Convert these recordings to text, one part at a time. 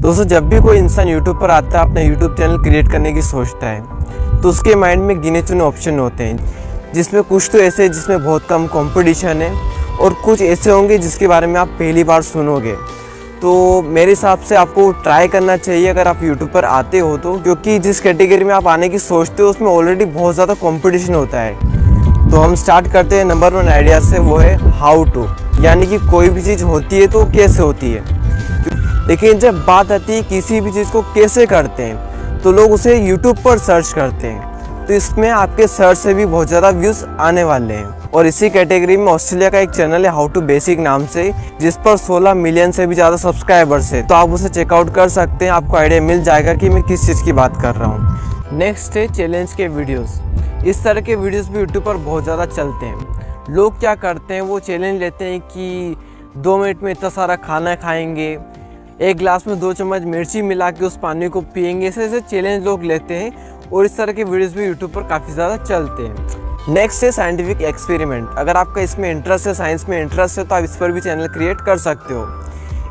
दोस्तों, जब भी कोई इंसान यूट्यूब पर आता है, अपना यूट्यूब चैनल क्रिएट करने की सोचता है तो उसके माइंड में गिने चुने ऑप्शन होते हैं, जिसमें कुछ तो ऐसे जिसमें बहुत कम कंपटीशन है और कुछ ऐसे होंगे जिसके बारे में आप पहली बार सुनोगे। तो मेरे हिसाब से आपको ट्राई करना चाहिए अगर आप यूट्यूब पर आते हो तो क्योंकि जिस कैटेगरी में आप आने की सोचते हो, उसमें ऑलरेडी बहुत ज़्यादा कंपटीशन होता है। तो हम स्टार्ट करते हैं। नंबर वन आइडिया से वो है हाउ टू यानी कि कोई भी चीज़ होती है तो कैसे होती है। लेकिन जब बात आती है किसी भी चीज़ को कैसे करते हैं तो लोग उसे यूट्यूब पर सर्च करते हैं। तो इसमें आपके सर्च से भी बहुत ज़्यादा व्यूज़ आने वाले हैं। और इसी कैटेगरी में ऑस्ट्रेलिया का एक चैनल है हाउ टू बेसिक नाम से, जिस पर 16 मिलियन से भी ज़्यादा सब्सक्राइबर्स है। तो आप उसे चेकआउट कर सकते हैं। आपको आइडिया मिल जाएगा कि मैं किस चीज़ की बात कर रहा हूँ। नेक्स्ट है चैलेंज के वीडियोस इस तरह के वीडियोस भी यूट्यूब पर बहुत ज़्यादा चलते हैं। लोग क्या करते हैं, वो चैलेंज लेते हैं कि दो मिनट में इतना सारा खाना खाएँगे एक ग्लास में दो चम्मच मिर्ची मिला के उस पानी को पियेंगे। ऐसे ऐसे चैलेंज लोग लेते हैं और इस तरह के वीडियोस भी यूट्यूब पर काफ़ी ज़्यादा चलते हैं। नेक्स्ट है साइंटिफिक एक्सपेरिमेंट अगर आपका इसमें इंटरेस्ट है साइंस में इंटरेस्ट है तो आप इस पर भी चैनल क्रिएट कर सकते हो।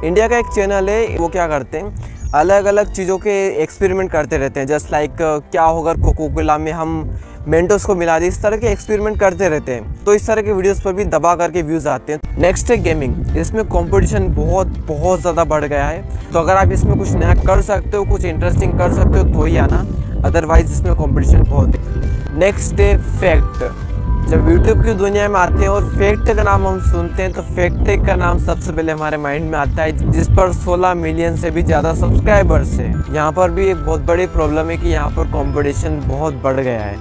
इंडिया का एक चैनल है, वो क्या करते हैं? अलग अलग चीज़ों के एक्सपेरिमेंट करते रहते हैं। जस्ट लाइक क्या होगा कोको कोला में हम मेंटोस को मिला दी। इस तरह के एक्सपेरिमेंट करते रहते हैं। तो इस तरह के वीडियोस पर भी दबा करके व्यूज़ आते हैं। नेक्स्ट है गेमिंग। इसमें कंपटीशन बहुत बहुत ज़्यादा बढ़ गया है। तो अगर आप इसमें कुछ नया कर सकते हो, कुछ इंटरेस्टिंग कर सकते हो तो ही आना। अदरवाइज़ इसमें कॉम्पिटिशन बहुत है। नेक्स्ट है फैक्ट जब यूट्यूब की दुनिया में आते हैं और फैक्ट का नाम हम सुनते हैं तो फैक्ट का नाम सबसे पहले हमारे माइंड में आता है, जिस पर 16 मिलियन से भी ज़्यादा सब्सक्राइबर्स हैं। यहाँ पर भी एक बहुत बड़ी प्रॉब्लम है कि यहाँ पर कंपटीशन बहुत बढ़ गया है।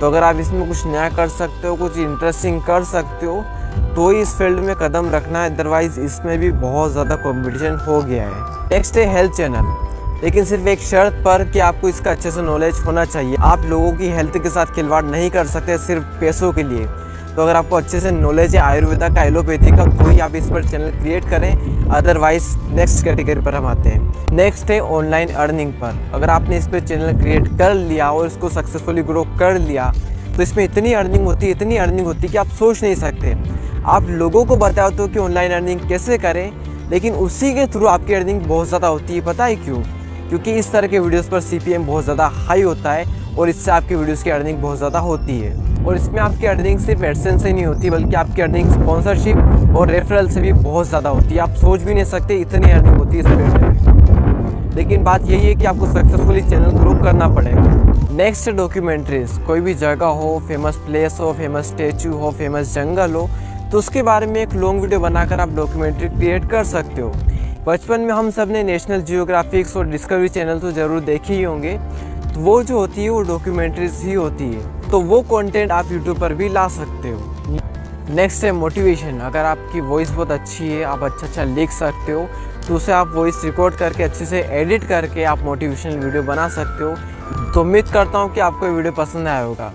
तो अगर आप इसमें कुछ नया कर सकते हो, कुछ इंटरेस्टिंग कर सकते हो तो ही इस फ़ील्ड में कदम रखना है। अदरवाइज़ इसमें भी बहुत ज़्यादा कॉम्पिटिशन हो गया है। नेक्स्ट है हेल्थ चैनल लेकिन सिर्फ़ एक शर्त पर कि आपको इसका अच्छे से नॉलेज होना चाहिए। आप लोगों की हेल्थ के साथ खिलवाड़ नहीं कर सकते सिर्फ़ पैसों के लिए। तो अगर आपको अच्छे से नॉलेज है आयुर्वेदा का एलोपैथी का तो ही आप इस पर चैनल क्रिएट करें अदरवाइज़ नेक्स्ट कैटेगरी पर हम आते हैं। नेक्स्ट है ऑनलाइन अर्निंग पर। अगर आपने इस पर चैनल क्रिएट कर लिया और इसको सक्सेसफुली ग्रो कर लिया तो इसमें इतनी अर्निंग होती है, इतनी अर्निंग होती है कि आप सोच नहीं सकते। आप लोगों को बताओ तो कि ऑनलाइन अर्निंग कैसे करें, लेकिन उसी के थ्रू आपकी अर्निंग बहुत ज़्यादा होती है। पता है क्यों? क्योंकि इस तरह के वीडियोस पर सी बहुत ज़्यादा हाई होता है और इससे आपकी वीडियोस की अर्निंग बहुत ज़्यादा होती है। और इसमें आपकी अर्निंग सिर्फ़ एडसेंस से नहीं होती, बल्कि आपकी अर्निंग स्पॉन्सरशिप और रेफरल से भी बहुत ज़्यादा होती है। आप सोच भी नहीं सकते इतनी अर्निंग होती है इस में। लेकिन बात यही है कि आपको सक्सेसफुली चैनल ग्रो करना पड़ेगा। नेक्स्ट डॉक्यूमेंट्रीज कोई भी जगह हो फ़ेमस प्लेस हो फ़ेमस स्टेचू हो फ़ेमस जंगल हो तो उसके बारे में एक लॉन्ग वीडियो बनाकर आप डॉक्यूमेंट्री क्रिएट कर सकते हो। बचपन में हम सबने नेशनल जियोग्राफिक्स और डिस्कवरी चैनल तो ज़रूर देखे ही होंगे। तो वो जो होती है, वो डॉक्यूमेंट्रीज ही होती है। तो वो कंटेंट आप यूट्यूब पर भी ला सकते हो। नेक्स्ट है मोटिवेशन अगर आपकी वॉइस बहुत अच्छी है, आप अच्छा अच्छा लिख सकते हो तो उसे आप वॉइस रिकॉर्ड करके अच्छे से एडिट करके आप मोटिवेशनल वीडियो बना सकते हो। तो उम्मीद करता हूँ कि आपको वीडियो पसंद आया होगा।